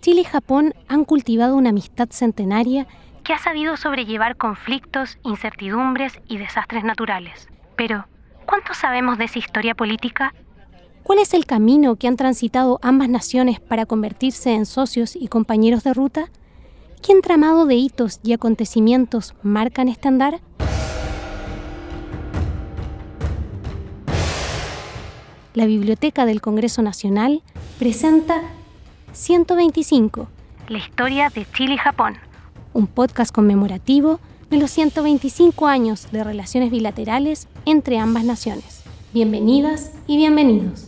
Chile y Japón han cultivado una amistad centenaria que ha sabido sobrellevar conflictos, incertidumbres y desastres naturales. Pero, ¿cuánto sabemos de esa historia política? ¿Cuál es el camino que han transitado ambas naciones para convertirse en socios y compañeros de ruta? ¿Qué entramado de hitos y acontecimientos marcan este andar? La Biblioteca del Congreso Nacional presenta 125, la historia de Chile y Japón, un podcast conmemorativo de los 125 años de relaciones bilaterales entre ambas naciones. Bienvenidas y bienvenidos.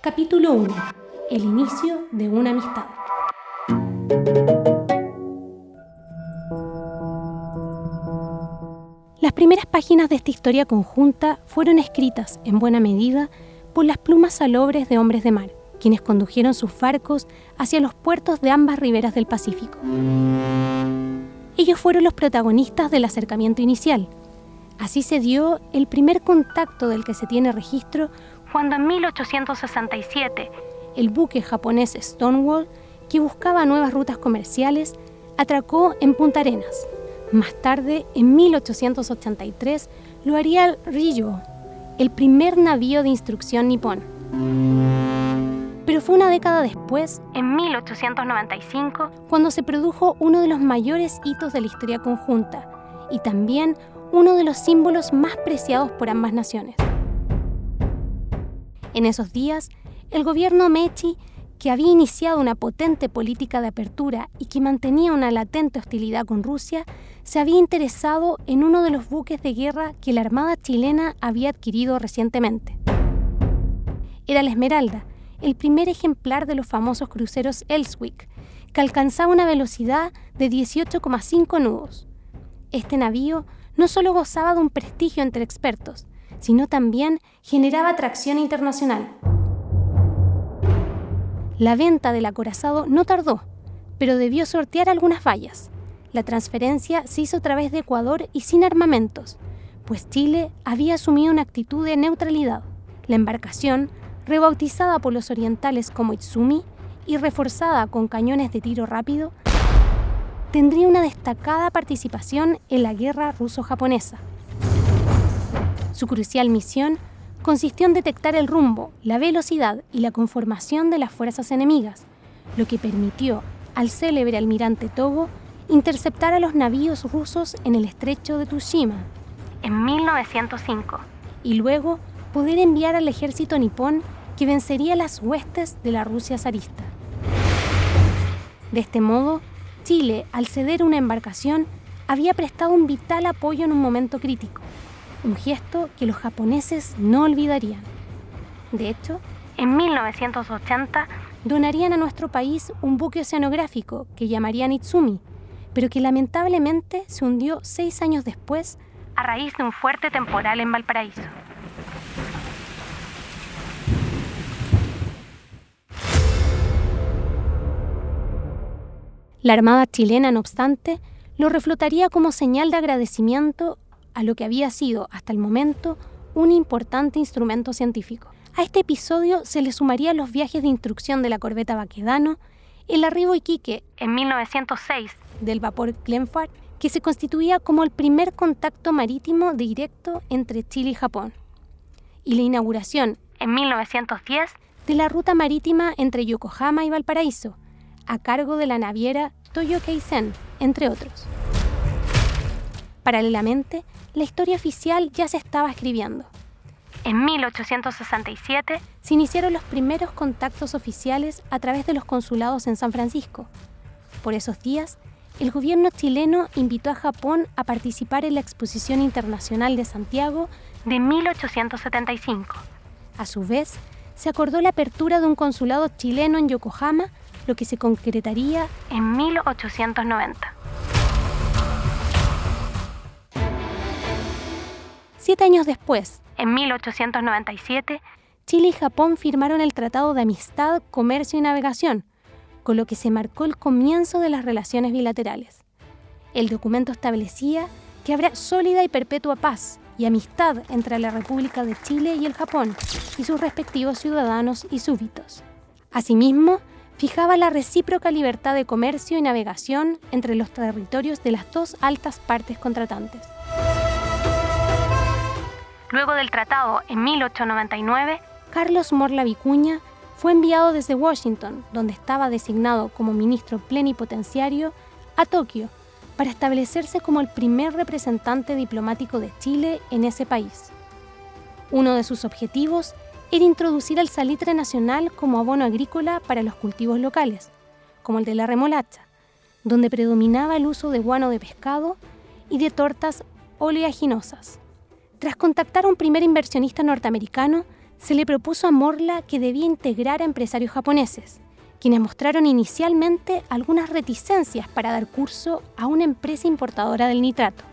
Capítulo 1. El inicio de una amistad. Las primeras páginas de esta historia conjunta fueron escritas, en buena medida, por las plumas salobres de hombres de mar, quienes condujeron sus barcos hacia los puertos de ambas riberas del Pacífico. Ellos fueron los protagonistas del acercamiento inicial. Así se dio el primer contacto del que se tiene registro cuando en 1867 el buque japonés Stonewall, que buscaba nuevas rutas comerciales, atracó en Punta Arenas. Más tarde, en 1883, lo haría el Ryuo, el primer navío de instrucción nipón. Pero fue una década después, en 1895, cuando se produjo uno de los mayores hitos de la historia conjunta y también uno de los símbolos más preciados por ambas naciones. En esos días, el gobierno Meiji que había iniciado una potente política de apertura y que mantenía una latente hostilidad con Rusia, se había interesado en uno de los buques de guerra que la Armada chilena había adquirido recientemente. Era la Esmeralda, el primer ejemplar de los famosos cruceros Elswick, que alcanzaba una velocidad de 18,5 nudos. Este navío no solo gozaba de un prestigio entre expertos, sino también generaba atracción internacional. La venta del acorazado no tardó, pero debió sortear algunas fallas. La transferencia se hizo a través de Ecuador y sin armamentos, pues Chile había asumido una actitud de neutralidad. La embarcación, rebautizada por los orientales como Itsumi y reforzada con cañones de tiro rápido, tendría una destacada participación en la guerra ruso-japonesa. Su crucial misión consistió en detectar el rumbo, la velocidad y la conformación de las fuerzas enemigas, lo que permitió al célebre almirante Togo interceptar a los navíos rusos en el estrecho de Tsushima en 1905 y luego poder enviar al ejército nipón que vencería las huestes de la Rusia zarista. De este modo, Chile, al ceder una embarcación, había prestado un vital apoyo en un momento crítico un gesto que los japoneses no olvidarían. De hecho, en 1980 donarían a nuestro país un buque oceanográfico que llamarían Itsumi, pero que lamentablemente se hundió seis años después a raíz de un fuerte temporal en Valparaíso. La Armada chilena, no obstante, lo reflotaría como señal de agradecimiento a lo que había sido hasta el momento un importante instrumento científico. A este episodio se le sumarían los viajes de instrucción de la corbeta Baquedano, el arribo Iquique en 1906 del vapor Glenfarth, que se constituía como el primer contacto marítimo directo entre Chile y Japón, y la inauguración en 1910 de la ruta marítima entre Yokohama y Valparaíso, a cargo de la naviera Toyo Keisen, entre otros. Paralelamente, la historia oficial ya se estaba escribiendo. En 1867 se iniciaron los primeros contactos oficiales a través de los consulados en San Francisco. Por esos días, el gobierno chileno invitó a Japón a participar en la Exposición Internacional de Santiago de 1875. A su vez, se acordó la apertura de un consulado chileno en Yokohama, lo que se concretaría en 1890. Siete años después, en 1897, Chile y Japón firmaron el Tratado de Amistad, Comercio y Navegación, con lo que se marcó el comienzo de las relaciones bilaterales. El documento establecía que habrá sólida y perpetua paz, y amistad entre la República de Chile y el Japón y sus respectivos ciudadanos y súbditos. Asimismo, fijaba la recíproca libertad de comercio y navegación entre los territorios de las dos altas partes contratantes. Luego del tratado en 1899, Carlos Morla Vicuña fue enviado desde Washington, donde estaba designado como ministro plenipotenciario, a Tokio para establecerse como el primer representante diplomático de Chile en ese país. Uno de sus objetivos era introducir el salitre nacional como abono agrícola para los cultivos locales, como el de la remolacha, donde predominaba el uso de guano de pescado y de tortas oleaginosas. Tras contactar a un primer inversionista norteamericano, se le propuso a Morla que debía integrar a empresarios japoneses, quienes mostraron inicialmente algunas reticencias para dar curso a una empresa importadora del nitrato.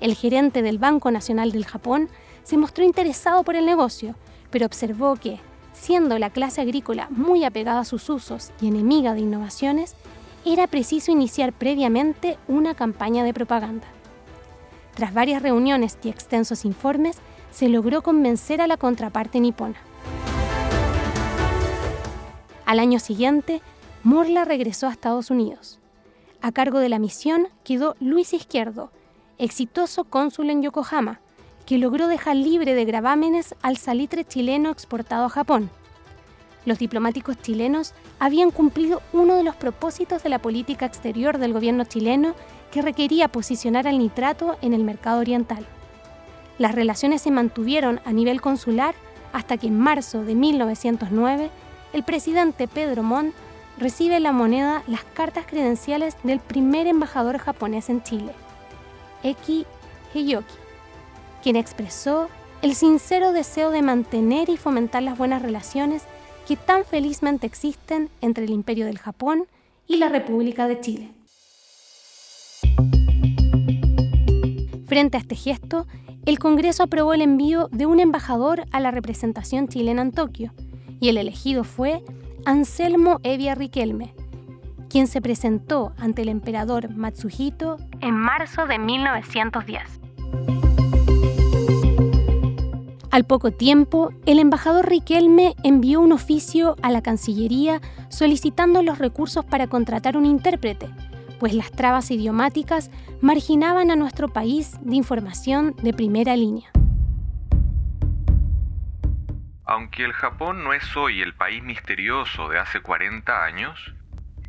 El gerente del Banco Nacional del Japón se mostró interesado por el negocio, pero observó que, siendo la clase agrícola muy apegada a sus usos y enemiga de innovaciones, era preciso iniciar previamente una campaña de propaganda. Tras varias reuniones y extensos informes, se logró convencer a la contraparte nipona. Al año siguiente, Morla regresó a Estados Unidos. A cargo de la misión quedó Luis Izquierdo, exitoso cónsul en Yokohama, que logró dejar libre de gravámenes al salitre chileno exportado a Japón. Los diplomáticos chilenos habían cumplido uno de los propósitos de la política exterior del gobierno chileno que requería posicionar al nitrato en el mercado oriental. Las relaciones se mantuvieron a nivel consular hasta que en marzo de 1909 el presidente Pedro Montt recibe la moneda las cartas credenciales del primer embajador japonés en Chile, Eki Heiyoki, quien expresó el sincero deseo de mantener y fomentar las buenas relaciones que tan felizmente existen entre el Imperio del Japón y la República de Chile. Frente a este gesto, el Congreso aprobó el envío de un embajador a la representación chilena en Tokio, y el elegido fue Anselmo Evia Riquelme, quien se presentó ante el emperador Matsuhito en marzo de 1910. Al poco tiempo, el embajador Riquelme envió un oficio a la Cancillería solicitando los recursos para contratar un intérprete, pues las trabas idiomáticas marginaban a nuestro país de información de primera línea. Aunque el Japón no es hoy el país misterioso de hace 40 años,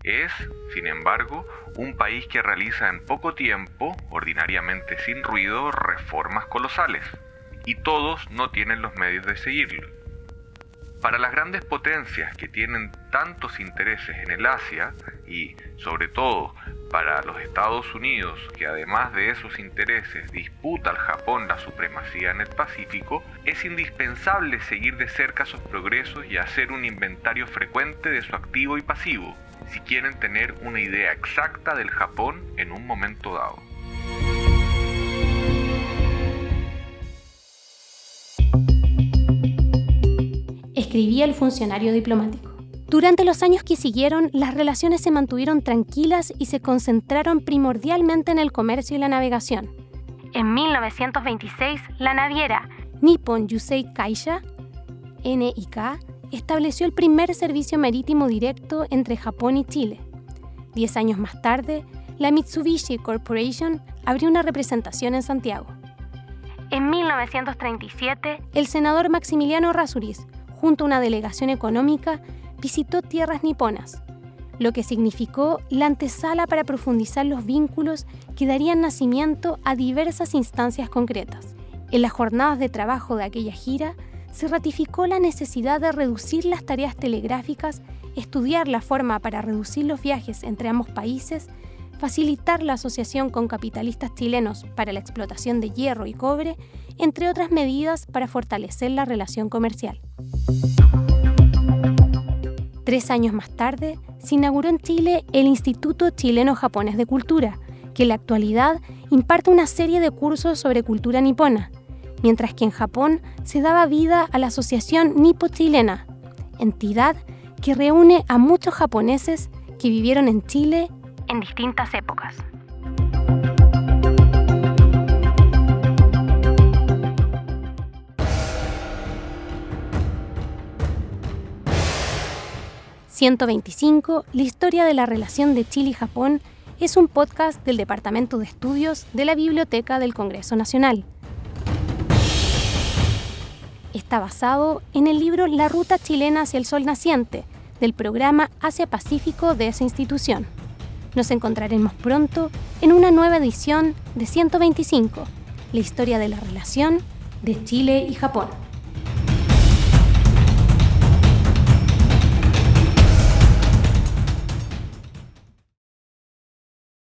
es, sin embargo, un país que realiza en poco tiempo, ordinariamente sin ruido, reformas colosales, y todos no tienen los medios de seguirlo. Para las grandes potencias que tienen tantos intereses en el Asia y, sobre todo, para los Estados Unidos, que además de esos intereses disputa al Japón la supremacía en el Pacífico, es indispensable seguir de cerca sus progresos y hacer un inventario frecuente de su activo y pasivo, si quieren tener una idea exacta del Japón en un momento dado. Escribía el funcionario diplomático. Durante los años que siguieron, las relaciones se mantuvieron tranquilas y se concentraron primordialmente en el comercio y la navegación. En 1926, la naviera Nippon Yusei Kaisha, NIK, estableció el primer servicio marítimo directo entre Japón y Chile. Diez años más tarde, la Mitsubishi Corporation abrió una representación en Santiago. En 1937, el senador Maximiliano Rasuris junto a una delegación económica, visitó tierras niponas, lo que significó la antesala para profundizar los vínculos que darían nacimiento a diversas instancias concretas. En las jornadas de trabajo de aquella gira, se ratificó la necesidad de reducir las tareas telegráficas, estudiar la forma para reducir los viajes entre ambos países, facilitar la asociación con capitalistas chilenos para la explotación de hierro y cobre, entre otras medidas para fortalecer la relación comercial. Tres años más tarde, se inauguró en Chile el Instituto Chileno-Japonés de Cultura, que en la actualidad imparte una serie de cursos sobre cultura nipona, mientras que en Japón se daba vida a la Asociación Nipo-Chilena, entidad que reúne a muchos japoneses que vivieron en Chile en distintas épocas. ...125, la historia de la relación de Chile y Japón... ...es un podcast del Departamento de Estudios... ...de la Biblioteca del Congreso Nacional. Está basado en el libro La Ruta Chilena hacia el Sol Naciente... ...del programa Asia Pacífico de esa institución. Nos encontraremos pronto en una nueva edición de 125, la historia de la relación de Chile y Japón.